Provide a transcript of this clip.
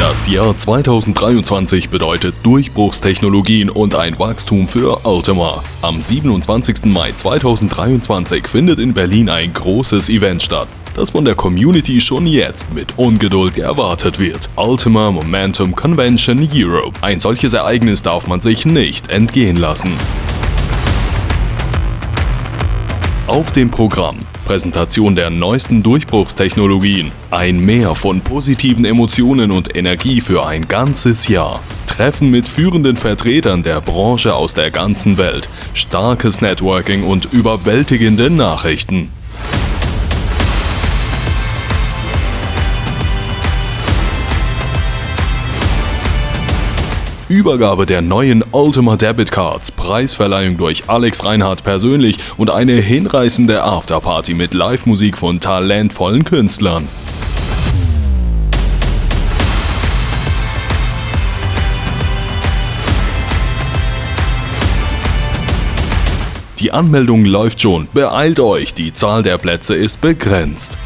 Das Jahr 2023 bedeutet Durchbruchstechnologien und ein Wachstum für Ultima. Am 27. Mai 2023 findet in Berlin ein großes Event statt, das von der Community schon jetzt mit Ungeduld erwartet wird. Ultima Momentum Convention Europe. Ein solches Ereignis darf man sich nicht entgehen lassen. Auf dem Programm. Präsentation der neuesten Durchbruchstechnologien, ein Meer von positiven Emotionen und Energie für ein ganzes Jahr, Treffen mit führenden Vertretern der Branche aus der ganzen Welt, starkes Networking und überwältigende Nachrichten. Übergabe der neuen Ultima Debit Cards, Preisverleihung durch Alex Reinhardt persönlich und eine hinreißende Afterparty mit Live-Musik von talentvollen Künstlern. Die Anmeldung läuft schon, beeilt euch, die Zahl der Plätze ist begrenzt.